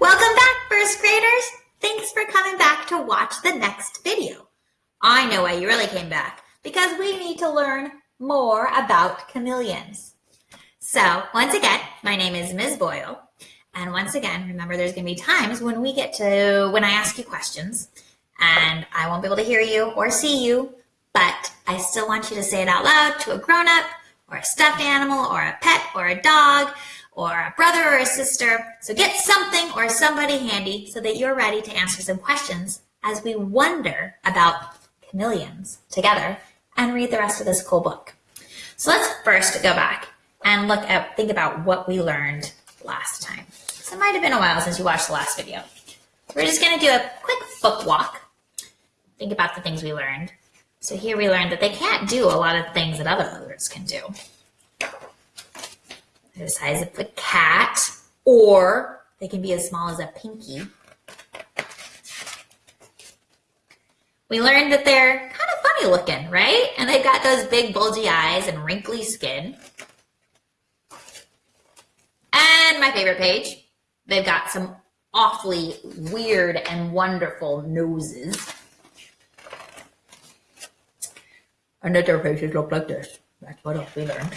Welcome back, first graders. Thanks for coming back to watch the next video. I know why you really came back, because we need to learn more about chameleons. So once again, my name is Ms. Boyle. And once again, remember there's gonna be times when we get to, when I ask you questions and I won't be able to hear you or see you, but I still want you to say it out loud to a grown up or a stuffed animal or a pet or a dog or a brother or a sister. So get something or somebody handy so that you're ready to answer some questions as we wonder about chameleons together and read the rest of this cool book. So let's first go back and look at, think about what we learned last time. So it might have been a while since you watched the last video. We're just gonna do a quick book walk. Think about the things we learned. So here we learned that they can't do a lot of things that other lizards can do the size of a cat, or they can be as small as a pinky. We learned that they're kind of funny looking, right? And they've got those big bulgy eyes and wrinkly skin. And my favorite page, they've got some awfully weird and wonderful noses. Their faces look like this. That's what else we learned.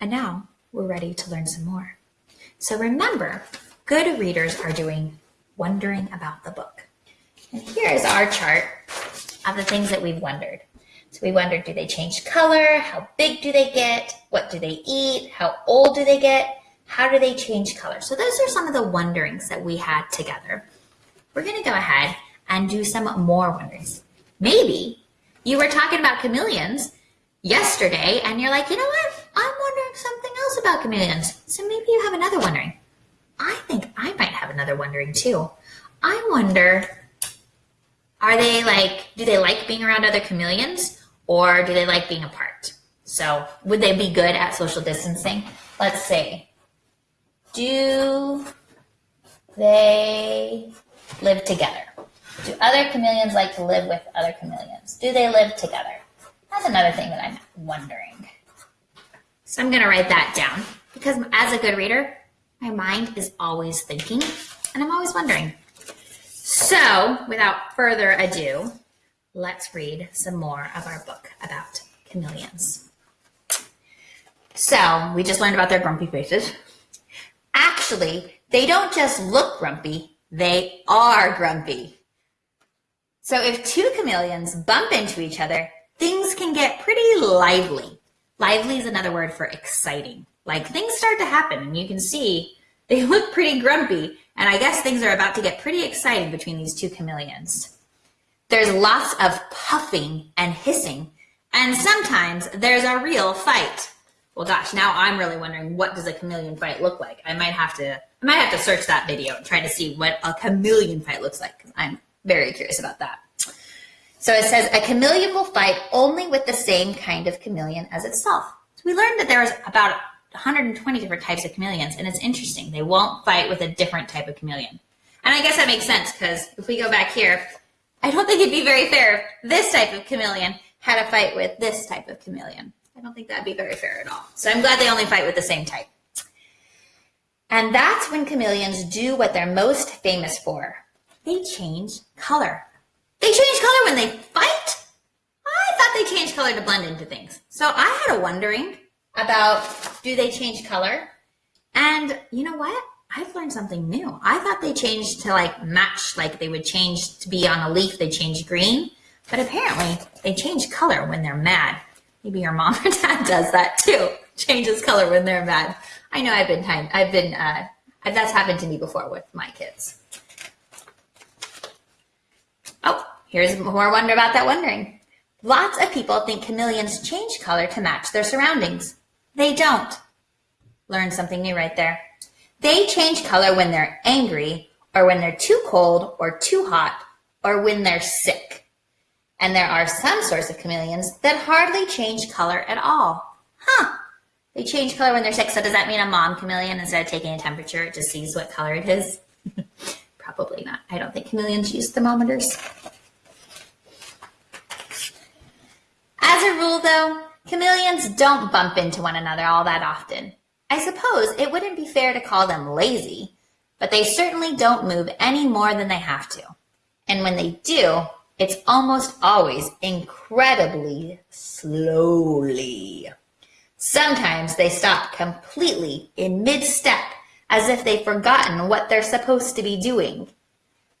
And now we're ready to learn some more. So remember, good readers are doing wondering about the book. And here is our chart of the things that we've wondered. So we wondered, do they change color? How big do they get? What do they eat? How old do they get? How do they change color? So those are some of the wonderings that we had together. We're gonna go ahead and do some more wonderings. Maybe you were talking about chameleons yesterday and you're like, you know what? About chameleons. So maybe you have another wondering. I think I might have another wondering too. I wonder, are they like, do they like being around other chameleons or do they like being apart? So would they be good at social distancing? Let's see. Do they live together? Do other chameleons like to live with other chameleons? Do they live together? That's another thing that I'm wondering. So I'm going to write that down because as a good reader, my mind is always thinking and I'm always wondering. So without further ado, let's read some more of our book about chameleons. So we just learned about their grumpy faces. Actually, they don't just look grumpy, they are grumpy. So if two chameleons bump into each other, things can get pretty lively. Lively is another word for exciting. Like things start to happen and you can see they look pretty grumpy and I guess things are about to get pretty exciting between these two chameleons. There's lots of puffing and hissing and sometimes there's a real fight. Well, gosh, now I'm really wondering what does a chameleon fight look like? I might have to, I might have to search that video and try to see what a chameleon fight looks like I'm very curious about that. So it says a chameleon will fight only with the same kind of chameleon as itself. So we learned that there's about 120 different types of chameleons, and it's interesting. They won't fight with a different type of chameleon. And I guess that makes sense because if we go back here, I don't think it'd be very fair if this type of chameleon had a fight with this type of chameleon. I don't think that'd be very fair at all. So I'm glad they only fight with the same type. And that's when chameleons do what they're most famous for. They change color. They change color when they fight? I thought they changed color to blend into things. So I had a wondering about do they change color? And you know what? I've learned something new. I thought they changed to like match, like they would change to be on a leaf, they change green. But apparently they change color when they're mad. Maybe your mom or dad does that too. Changes color when they're mad. I know I've been time, I've been, uh, that's happened to me before with my kids. Oh, here's more wonder about that wondering. Lots of people think chameleons change color to match their surroundings. They don't. Learn something new right there. They change color when they're angry or when they're too cold or too hot or when they're sick. And there are some sorts of chameleons that hardly change color at all. Huh. They change color when they're sick. So does that mean a mom chameleon, instead of taking a temperature, it just sees what color it is? Probably not. I don't think chameleons use thermometers. As a rule, though, chameleons don't bump into one another all that often. I suppose it wouldn't be fair to call them lazy, but they certainly don't move any more than they have to. And when they do, it's almost always incredibly slowly. Sometimes they stop completely in mid step as if they've forgotten what they're supposed to be doing. It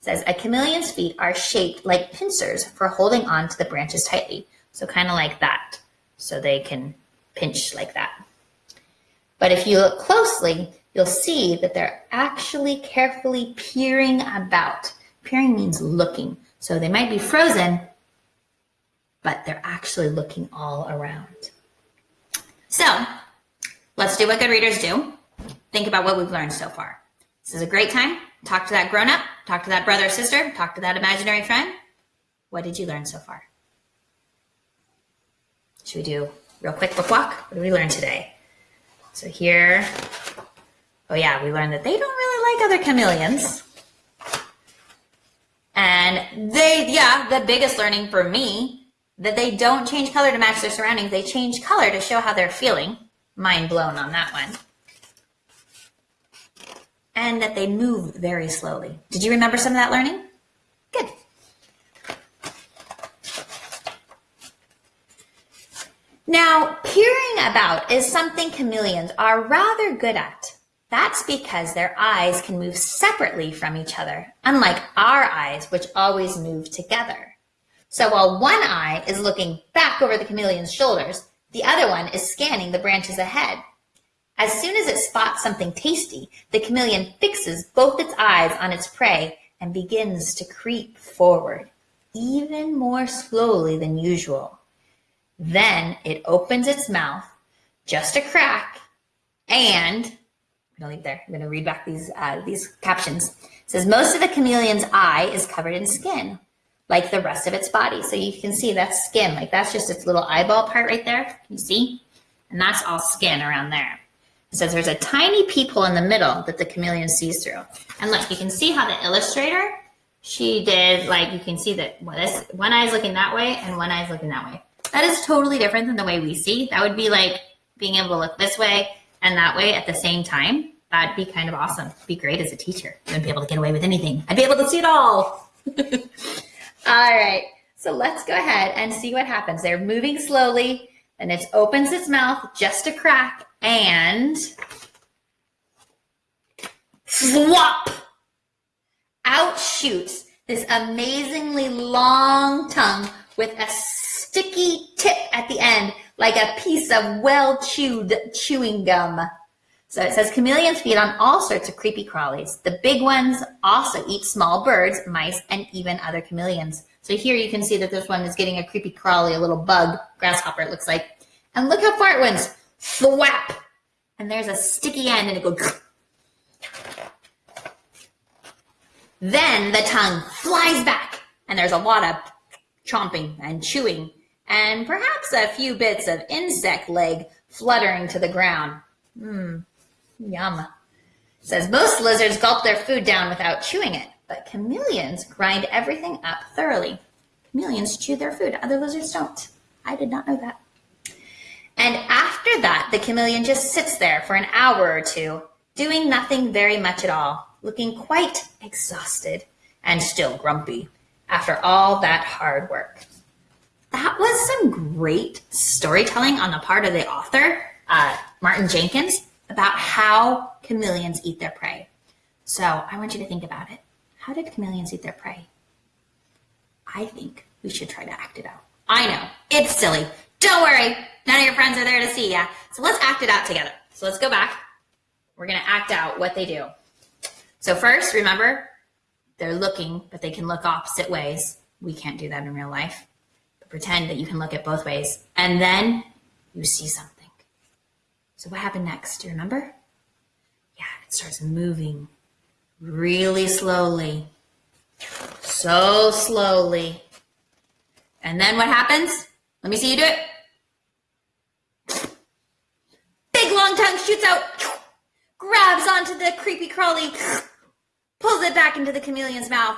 says a chameleon's feet are shaped like pincers for holding on to the branches tightly. So kind of like that. So they can pinch like that. But if you look closely, you'll see that they're actually carefully peering about. Peering means looking. So they might be frozen, but they're actually looking all around. So let's do what good readers do. Think about what we've learned so far. This is a great time. Talk to that grown up, talk to that brother or sister, talk to that imaginary friend. What did you learn so far? Should we do real quick book walk? What did we learn today? So here, oh yeah, we learned that they don't really like other chameleons. And they, yeah, the biggest learning for me, that they don't change color to match their surroundings. They change color to show how they're feeling. Mind blown on that one. And that they move very slowly. Did you remember some of that learning? Good. Now, peering about is something chameleons are rather good at. That's because their eyes can move separately from each other, unlike our eyes, which always move together. So while one eye is looking back over the chameleon's shoulders, the other one is scanning the branches ahead. As soon as it spots something tasty, the chameleon fixes both its eyes on its prey and begins to creep forward, even more slowly than usual. Then it opens its mouth, just a crack, and I'm gonna leave there. I'm gonna read back these uh, these captions. It says most of the chameleon's eye is covered in skin, like the rest of its body. So you can see that's skin, like that's just its little eyeball part right there. Can you see? And that's all skin around there. It says there's a tiny peephole in the middle that the chameleon sees through. And look, you can see how the illustrator, she did like you can see that well, this one eye is looking that way and one eye is looking that way. That is totally different than the way we see. That would be like being able to look this way and that way at the same time. That'd be kind of awesome. Be great as a teacher. I'd be able to get away with anything. I'd be able to see it all. all right. So let's go ahead and see what happens. They're moving slowly, and it opens its mouth just a crack, and swap! Out shoots this amazingly long tongue with a sticky tip at the end, like a piece of well chewed chewing gum. So it says chameleons feed on all sorts of creepy crawlies. The big ones also eat small birds, mice, and even other chameleons. So here you can see that this one is getting a creepy crawly, a little bug, grasshopper it looks like. And look how far it went. Thwap! And there's a sticky end and it goes. Then the tongue flies back and there's a lot of chomping and chewing and perhaps a few bits of insect leg fluttering to the ground. Mmm, yum. Says most lizards gulp their food down without chewing it, but chameleons grind everything up thoroughly. Chameleons chew their food, other lizards don't. I did not know that. And after that, the chameleon just sits there for an hour or two, doing nothing very much at all, looking quite exhausted and still grumpy after all that hard work that was some great storytelling on the part of the author, uh, Martin Jenkins, about how chameleons eat their prey. So I want you to think about it. How did chameleons eat their prey? I think we should try to act it out. I know, it's silly. Don't worry, none of your friends are there to see ya. So let's act it out together. So let's go back. We're gonna act out what they do. So first, remember, they're looking, but they can look opposite ways. We can't do that in real life pretend that you can look at both ways, and then you see something. So what happened next? Do you remember? Yeah, it starts moving really slowly. So slowly. And then what happens? Let me see you do it. Big long tongue shoots out, grabs onto the creepy crawly, pulls it back into the chameleon's mouth,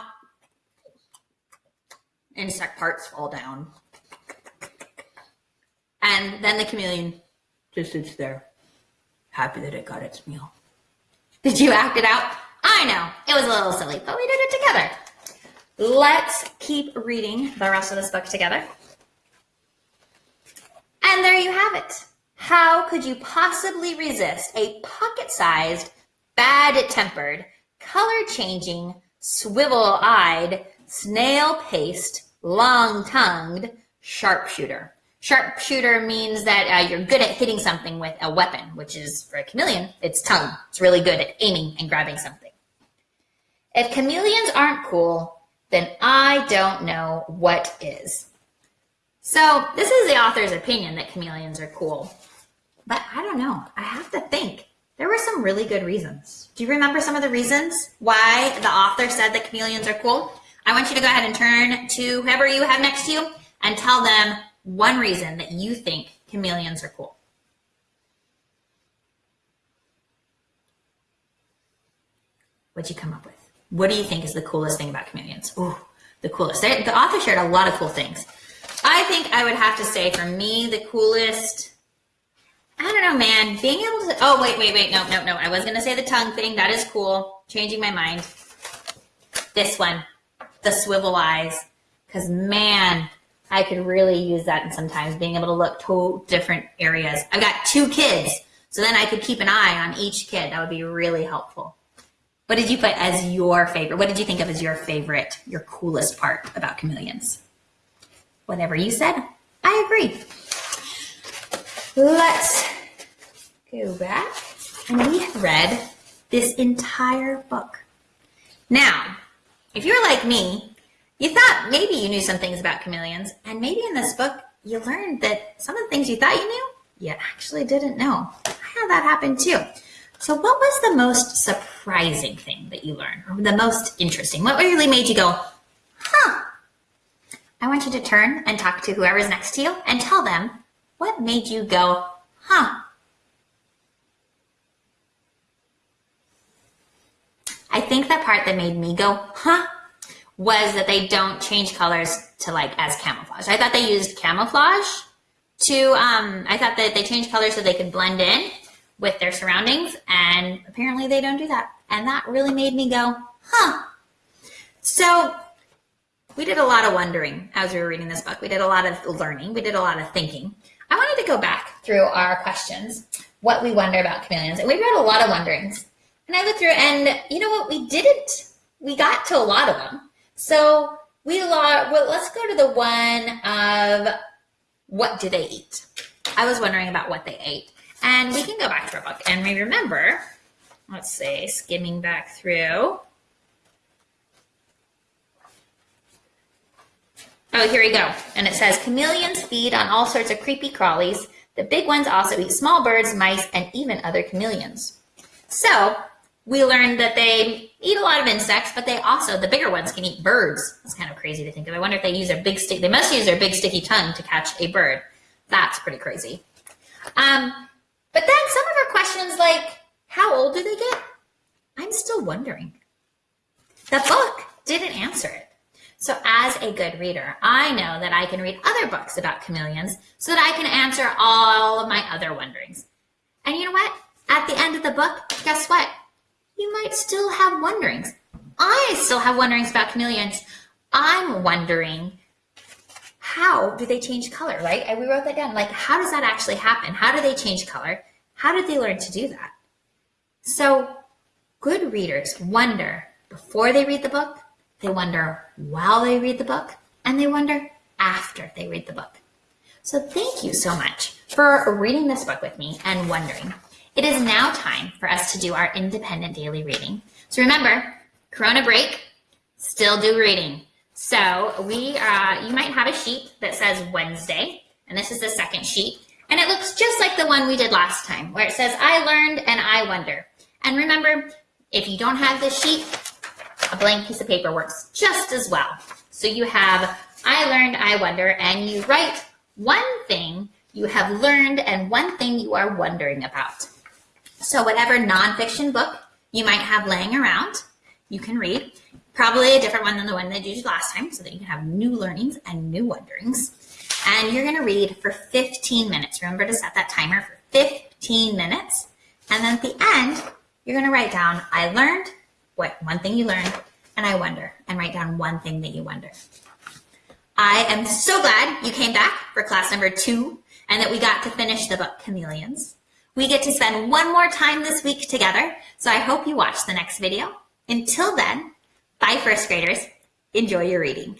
insect parts fall down. And then the chameleon just sits there, happy that it got its meal. Did you act it out? I know, it was a little silly, but we did it together. Let's keep reading the rest of this book together. And there you have it. How could you possibly resist a pocket sized, bad tempered, color changing, swivel eyed, snail paced, long tongued sharpshooter? Sharpshooter means that uh, you're good at hitting something with a weapon, which is for a chameleon, its tongue. It's really good at aiming and grabbing something. If chameleons aren't cool, then I don't know what is. So, this is the author's opinion that chameleons are cool. But I don't know. I have to think. There were some really good reasons. Do you remember some of the reasons why the author said that chameleons are cool? I want you to go ahead and turn to whoever you have next to you and tell them one reason that you think chameleons are cool. What'd you come up with? What do you think is the coolest thing about chameleons? Ooh, the coolest. They, the author shared a lot of cool things. I think I would have to say for me, the coolest I don't know, man. Being able to. Oh, wait, wait, wait. No, no, no. I was going to say the tongue thing. That is cool. Changing my mind. This one, the swivel eyes. Because, man, I could really use that and sometimes, being able to look to different areas. I've got two kids, so then I could keep an eye on each kid. That would be really helpful. What did you put as your favorite? What did you think of as your favorite, your coolest part about chameleons? Whatever you said, I agree. Let's go back. And we have read this entire book. Now, if you're like me, you thought maybe you knew some things about chameleons, and maybe in this book you learned that some of the things you thought you knew, you actually didn't know. I had that happen too. So, what was the most surprising thing that you learned, or the most interesting? What really made you go, huh? I want you to turn and talk to whoever's next to you and tell them what made you go, huh? I think the part that made me go, huh, was that they don't change colors to like as camouflage. I thought they used camouflage to, um, I thought that they changed colors so they could blend in with their surroundings, and apparently they don't do that. And that really made me go, huh. So we did a lot of wondering as we were reading this book. We did a lot of learning. We did a lot of thinking. I wanted to go back through our questions, what we wonder about chameleons. And we read a lot of wonderings. And I looked through, and you know what? We didn't, we got to a lot of them. So we, well, let's go to the one of what do they eat? I was wondering about what they ate. And we can go back to our book and we remember, let's say, skimming back through. Oh, here we go. And it says chameleons feed on all sorts of creepy crawlies. The big ones also eat small birds, mice, and even other chameleons. So we learned that they eat a lot of insects, but they also, the bigger ones can eat birds. It's kind of crazy to think of. I wonder if they use their big stick, they must use their big sticky tongue to catch a bird. That's pretty crazy. Um, but then some of our questions like, how old do they get? I'm still wondering. The book didn't answer it. So as a good reader, I know that I can read other books about chameleons so that I can answer all of my other wonderings. And you know what? At the end of the book, guess what? You might still have wonderings. I still have wonderings about chameleons. I'm wondering how do they change color, right? And we wrote that down. Like, how does that actually happen? How do they change color? How did they learn to do that? So, good readers wonder before they read the book, they wonder while they read the book, and they wonder after they read the book. So thank you so much for reading this book with me and wondering. It is now time for us to do our independent daily reading. So remember, Corona break, still do reading. So we, uh, you might have a sheet that says Wednesday, and this is the second sheet, and it looks just like the one we did last time, where it says I learned and I wonder. And remember, if you don't have this sheet, a blank piece of paper works just as well. So you have I learned, I wonder, and you write one thing you have learned and one thing you are wondering about. So whatever nonfiction book you might have laying around, you can read. Probably a different one than the one that you did last time so that you can have new learnings and new wonderings. And you're gonna read for 15 minutes. Remember to set that timer for 15 minutes. And then at the end, you're gonna write down, I learned, what one thing you learned, and I wonder, and write down one thing that you wonder. I am so glad you came back for class number two and that we got to finish the book Chameleons. We get to spend one more time this week together, so I hope you watch the next video. Until then, bye first graders. Enjoy your reading.